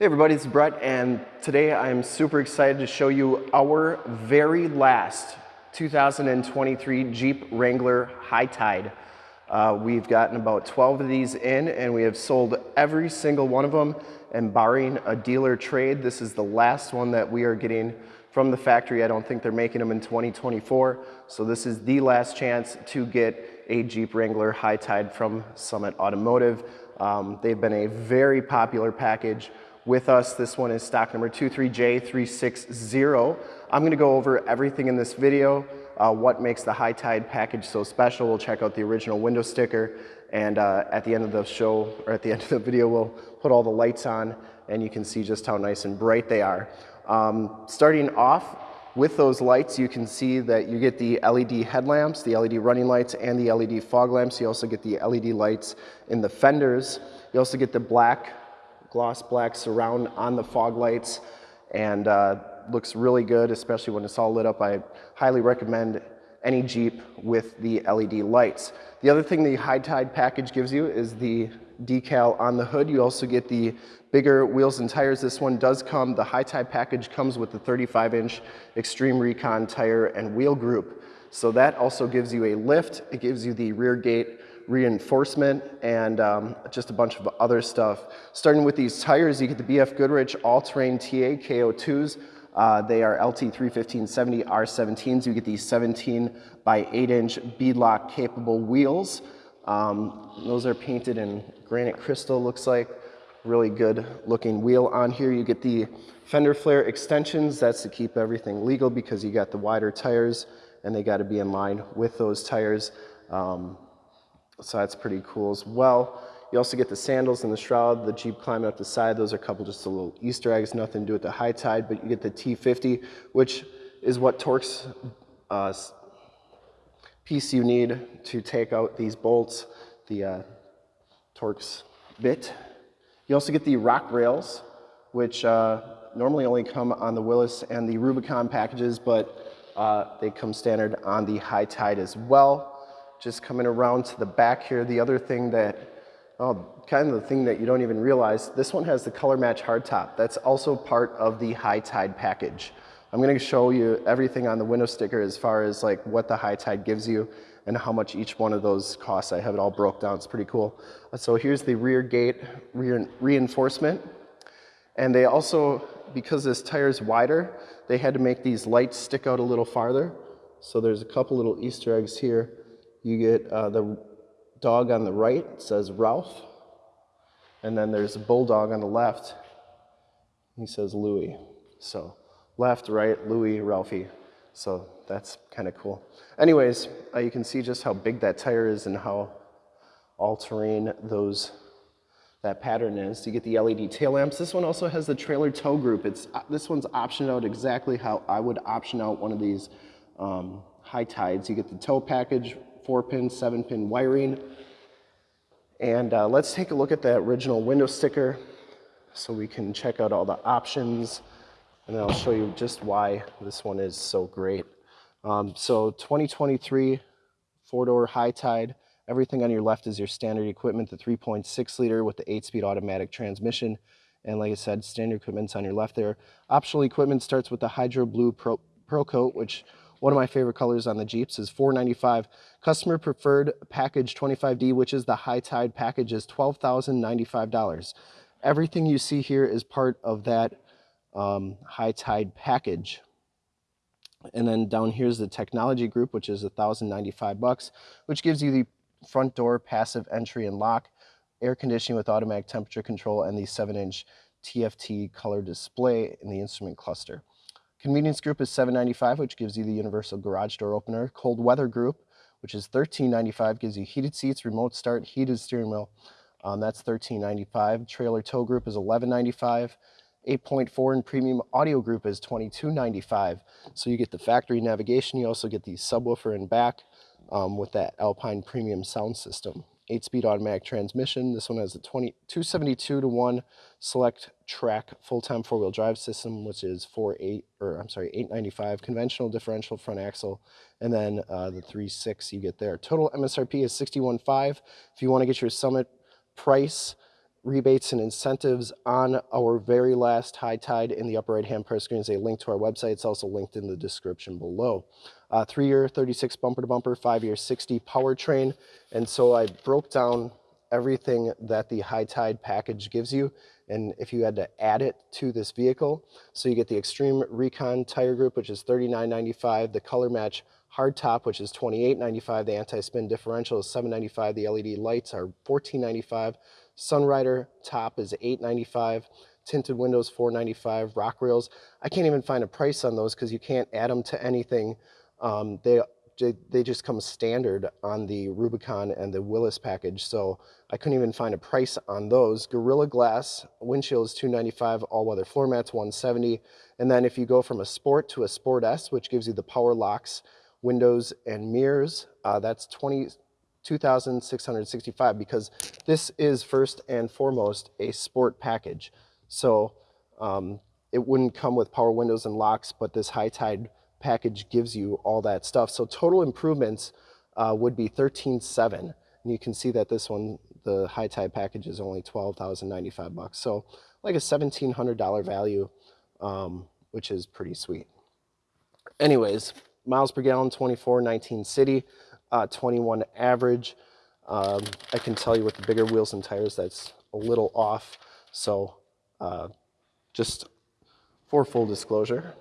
Hey everybody, it's Brett and today I'm super excited to show you our very last 2023 Jeep Wrangler High Tide. Uh, we've gotten about 12 of these in and we have sold every single one of them and barring a dealer trade, this is the last one that we are getting from the factory. I don't think they're making them in 2024. So this is the last chance to get a Jeep Wrangler High Tide from Summit Automotive. Um, they've been a very popular package with us. This one is stock number 23J360. I'm gonna go over everything in this video, uh, what makes the High Tide package so special. We'll check out the original window sticker and uh, at the end of the show, or at the end of the video, we'll put all the lights on and you can see just how nice and bright they are. Um, starting off with those lights, you can see that you get the LED headlamps, the LED running lights, and the LED fog lamps. You also get the LED lights in the fenders. You also get the black gloss black surround on the fog lights and uh, looks really good, especially when it's all lit up. I highly recommend any Jeep with the LED lights. The other thing the High Tide package gives you is the decal on the hood. You also get the bigger wheels and tires. This one does come, the High Tide package comes with the 35 inch Extreme Recon tire and wheel group. So that also gives you a lift. It gives you the rear gate reinforcement and um, just a bunch of other stuff. Starting with these tires, you get the BF Goodrich All-Terrain TA KO2s. Uh, they are LT31570 R17s. You get these 17 by 8 inch beadlock capable wheels. Um, those are painted in granite crystal, looks like. Really good looking wheel on here. You get the fender flare extensions. That's to keep everything legal because you got the wider tires and they got to be in line with those tires. Um, so that's pretty cool as well. You also get the sandals and the shroud, the Jeep climbing up the side. Those are a couple just a little Easter eggs, nothing to do with the high tide, but you get the T50, which is what Torx uh, piece you need to take out these bolts, the uh, Torx bit. You also get the rock rails, which uh, normally only come on the Willys and the Rubicon packages, but uh, they come standard on the high tide as well just coming around to the back here, the other thing that, oh, kind of the thing that you don't even realize, this one has the color match hardtop. That's also part of the High Tide package. I'm gonna show you everything on the window sticker as far as like what the High Tide gives you and how much each one of those costs. I have it all broke down, it's pretty cool. So here's the rear gate rear reinforcement. And they also, because this tire is wider, they had to make these lights stick out a little farther. So there's a couple little Easter eggs here you get uh, the dog on the right, says Ralph. And then there's a bulldog on the left. He says Louie. So left, right, Louie, Ralphie. So that's kind of cool. Anyways, uh, you can see just how big that tire is and how all-terrain those that pattern is. You get the LED tail lamps. This one also has the trailer tow group. It's uh, This one's optioned out exactly how I would option out one of these um, high tides. You get the tow package, four pin, seven pin wiring. And uh, let's take a look at that original window sticker so we can check out all the options and then I'll show you just why this one is so great. Um, so 2023 four-door high tide. Everything on your left is your standard equipment, the 3.6 liter with the eight-speed automatic transmission. And like I said, standard equipment's on your left there. Optional equipment starts with the Hydro Blue Pro, Pro Coat, which one of my favorite colors on the Jeeps is 495. Customer preferred package 25D, which is the high tide package, is $12,095. Everything you see here is part of that um, high tide package. And then down here is the technology group, which is 1,095 bucks, which gives you the front door passive entry and lock, air conditioning with automatic temperature control, and the 7-inch TFT color display in the instrument cluster. Convenience group is $7.95, which gives you the universal garage door opener. Cold weather group, which is $13.95, gives you heated seats, remote start, heated steering wheel. Um, that's $13.95. Trailer tow group is $11.95. 8.4 and premium audio group is $22.95. So you get the factory navigation. You also get the subwoofer in back um, with that Alpine premium sound system. 8-speed automatic transmission. This one has a 20, 272 to 1 select track full-time four-wheel drive system, which is 48 or I'm sorry, 895 conventional differential front axle, and then uh, the 3.6 you get there. Total MSRP is 61.5. If you want to get your Summit price rebates and incentives on our very last high tide in the upper right hand press screen is a link to our website. It's also linked in the description below. Uh, three year 36 bumper to bumper, five year 60 powertrain. And so I broke down everything that the high tide package gives you. And if you had to add it to this vehicle, so you get the extreme recon tire group, which is $39.95, the color match hard top, which is $28.95, the anti-spin differential is $7.95, the LED lights are $14.95, Sunrider top is $8.95, tinted windows $4.95, rock rails. I can't even find a price on those because you can't add them to anything. Um, they they just come standard on the Rubicon and the Willys package, so I couldn't even find a price on those. Gorilla Glass windshield is 295, all-weather floor mats 170, and then if you go from a Sport to a Sport S, which gives you the power locks, windows, and mirrors, uh, that's 20, 2,665 because this is first and foremost a sport package. So um, it wouldn't come with power windows and locks, but this high tide package gives you all that stuff. So total improvements uh, would be 13.7. And you can see that this one, the high tide package is only 12,095 bucks. So like a $1,700 value, um, which is pretty sweet. Anyways, miles per gallon, 24, 19 city, uh, 21 average. Um, I can tell you with the bigger wheels and tires, that's a little off. So uh, just for full disclosure.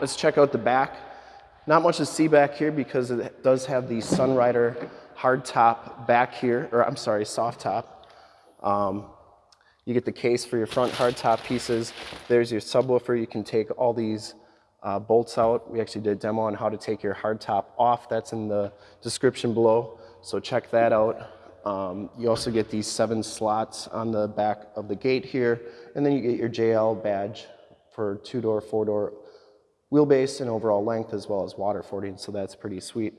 Let's check out the back. Not much to see back here because it does have the Sunrider hard top back here, or I'm sorry, soft top. Um, you get the case for your front hard top pieces. There's your subwoofer. You can take all these uh, bolts out. We actually did a demo on how to take your hard top off. That's in the description below, so check that out. Um, you also get these seven slots on the back of the gate here, and then you get your JL badge for two-door, four-door wheelbase and overall length as well as water fording, so that's pretty sweet.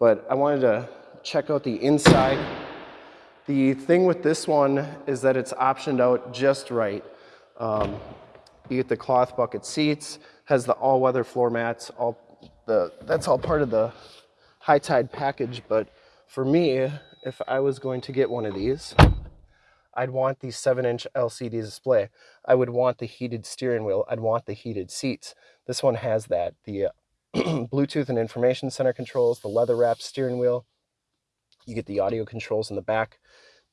But I wanted to check out the inside. The thing with this one is that it's optioned out just right. Um, you get the cloth bucket seats, has the all-weather floor mats, all the, that's all part of the high tide package, but for me, if I was going to get one of these, I'd want the 7-inch LCD display. I would want the heated steering wheel. I'd want the heated seats. This one has that. The uh, Bluetooth and information center controls, the leather wrapped steering wheel. You get the audio controls in the back.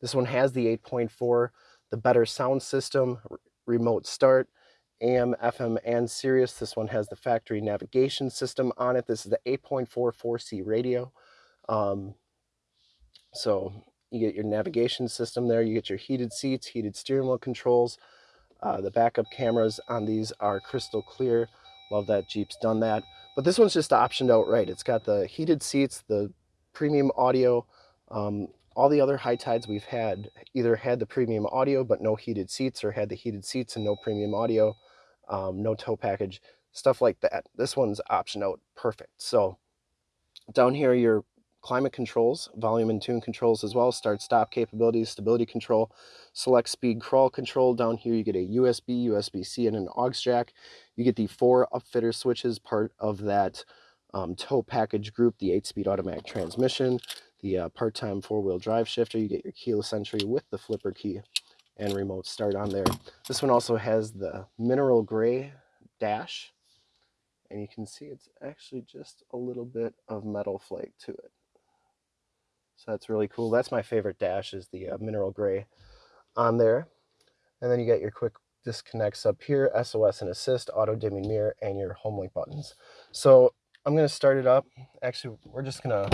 This one has the 8.4, the better sound system, remote start, AM, FM, and Sirius. This one has the factory navigation system on it. This is the 8.4 4C radio. Um, so you get your navigation system there. You get your heated seats, heated steering wheel controls. Uh, the backup cameras on these are crystal clear. Love that Jeep's done that. But this one's just optioned out right. It's got the heated seats, the premium audio. Um, all the other high tides we've had either had the premium audio but no heated seats or had the heated seats and no premium audio, um, no tow package, stuff like that. This one's option out perfect. So down here, your climate controls, volume and tune controls as well, start stop capabilities, stability control, select speed crawl control. Down here you get a USB, USB-C, and an aux jack. You get the four upfitter switches, part of that um, tow package group, the 8-speed automatic transmission, the uh, part-time four-wheel drive shifter. You get your keyless entry with the flipper key and remote start on there. This one also has the mineral gray dash and you can see it's actually just a little bit of metal flake to it. So that's really cool. That's my favorite dash is the uh, mineral gray on there. And then you get your quick disconnects up here, SOS and assist, auto dimming mirror, and your home link buttons. So I'm gonna start it up. Actually, we're just gonna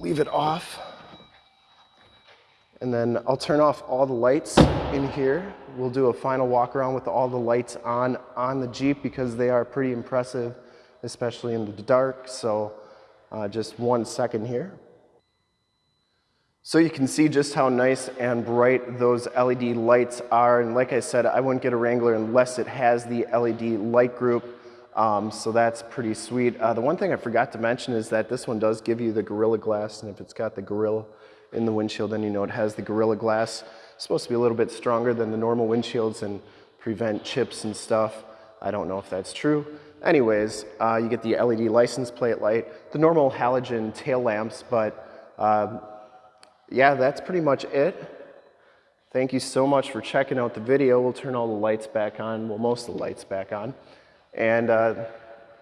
leave it off. And then I'll turn off all the lights in here. We'll do a final walk around with all the lights on on the Jeep because they are pretty impressive, especially in the dark. So uh, just one second here. So you can see just how nice and bright those LED lights are. And like I said, I wouldn't get a Wrangler unless it has the LED light group. Um, so that's pretty sweet. Uh, the one thing I forgot to mention is that this one does give you the Gorilla Glass. And if it's got the Gorilla in the windshield, then you know it has the Gorilla Glass. It's supposed to be a little bit stronger than the normal windshields and prevent chips and stuff. I don't know if that's true. Anyways, uh, you get the LED license plate light, the normal halogen tail lamps, but uh, yeah, that's pretty much it. Thank you so much for checking out the video. We'll turn all the lights back on, well, most of the lights back on. And uh,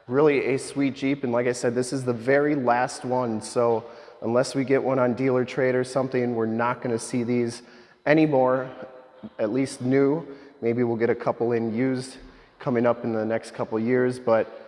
really a sweet Jeep. And like I said, this is the very last one. So unless we get one on dealer trade or something, we're not gonna see these anymore, at least new. Maybe we'll get a couple in used coming up in the next couple years, but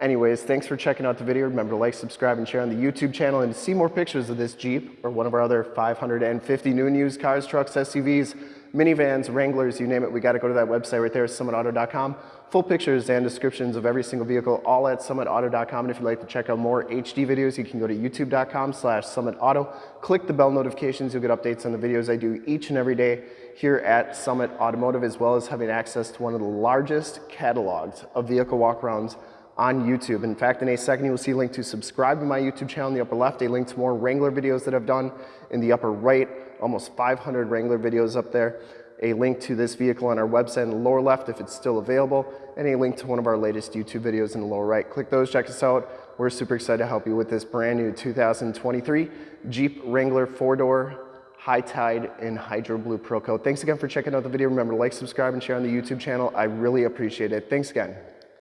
anyways, thanks for checking out the video. Remember to like, subscribe, and share on the YouTube channel. And to see more pictures of this Jeep or one of our other 550 new and used cars, trucks, SUVs, minivans, Wranglers, you name it, we got to go to that website right there, summitauto.com. Full pictures and descriptions of every single vehicle, all at summitauto.com. And if you'd like to check out more HD videos, you can go to youtube.com slash summitauto. Click the bell notifications, you'll get updates on the videos I do each and every day here at Summit Automotive, as well as having access to one of the largest catalogs of vehicle walkarounds on YouTube. In fact, in a second, you'll see a link to subscribe to my YouTube channel in the upper left, a link to more Wrangler videos that I've done in the upper right, almost 500 Wrangler videos up there, a link to this vehicle on our website in the lower left if it's still available, and a link to one of our latest YouTube videos in the lower right. Click those, check us out. We're super excited to help you with this brand new 2023 Jeep Wrangler four-door High Tide in Hydro Blue Pro Coat. Thanks again for checking out the video. Remember to like, subscribe, and share on the YouTube channel. I really appreciate it. Thanks again.